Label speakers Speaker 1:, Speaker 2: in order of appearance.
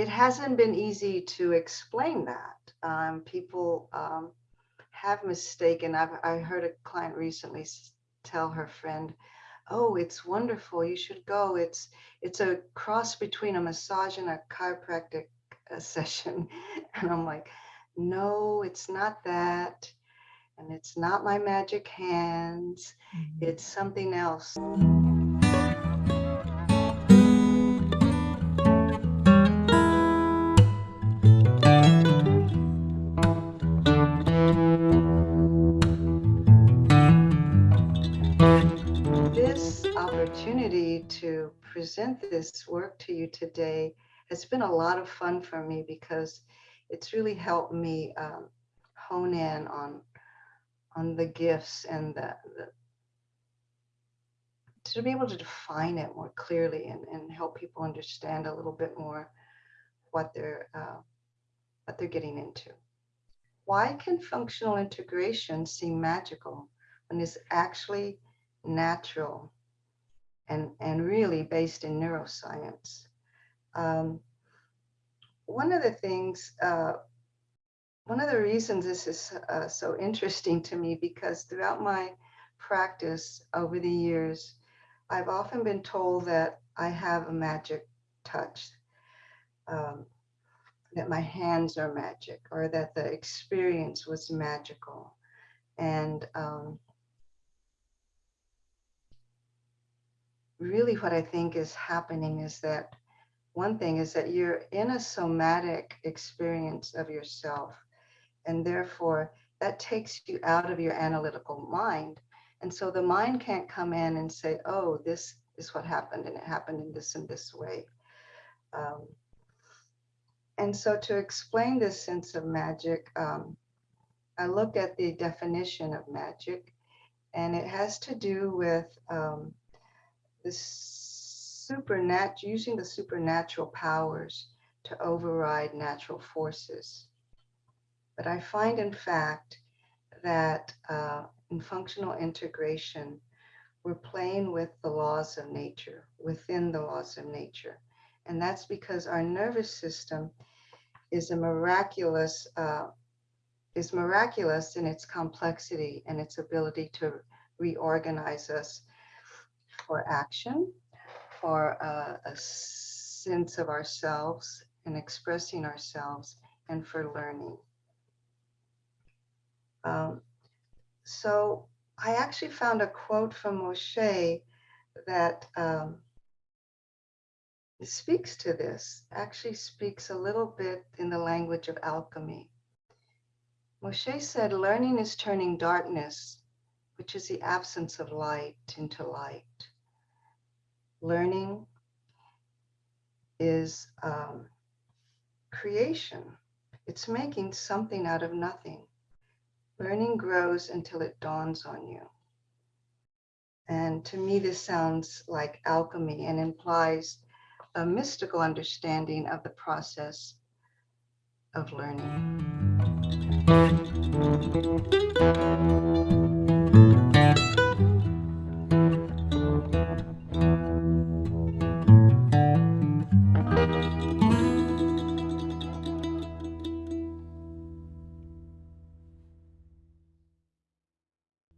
Speaker 1: it hasn't been easy to explain that. Um, people um, have mistaken. I've I heard a client recently tell her friend, "Oh, it's wonderful. You should go. It's it's a cross between a massage and a chiropractic uh, session." And I'm like, "No, it's not that." And it's not my magic hands. Mm-hmm. It's something else. Opportunity to present this work to you today has been a lot of fun for me because it's really helped me um, hone in on on the gifts and the, the, to be able to define it more clearly and, and help people understand a little bit more what they're uh, what they're getting into. Why can functional integration seem magical when it's actually natural and, and really based in neuroscience. Um, one of the things, uh, one of the reasons this is uh, so interesting to me because throughout my practice over the years, I've often been told that I have a magic touch, um, that my hands are magic, or that the experience was magical. And um, really what I think is happening is that one thing is that you're in a somatic experience of yourself. And therefore, that takes you out of your analytical mind. And so the mind can't come in and say, oh, this is what happened, and it happened in this and this way. Um, and so to explain this sense of magic, um, I looked at the definition of magic, and it has to do with um, the supernatural, using the supernatural powers to override natural forces. But I find, in fact, that uh, in functional integration, we're playing with the laws of nature, within the laws of nature. And that's because our nervous system is a miraculous, uh, is miraculous in its complexity and its ability to reorganize us for action, for uh, a sense of ourselves and expressing ourselves, and for learning. Um, so I actually found a quote from Moshe that um, speaks to this, actually speaks a little bit in the language of alchemy. Moshe said, learning is turning darkness, which is the absence of light, into light learning is um, creation. It's making something out of nothing. Learning grows until it dawns on you. And to me, this sounds like alchemy and implies a mystical understanding of the process of learning.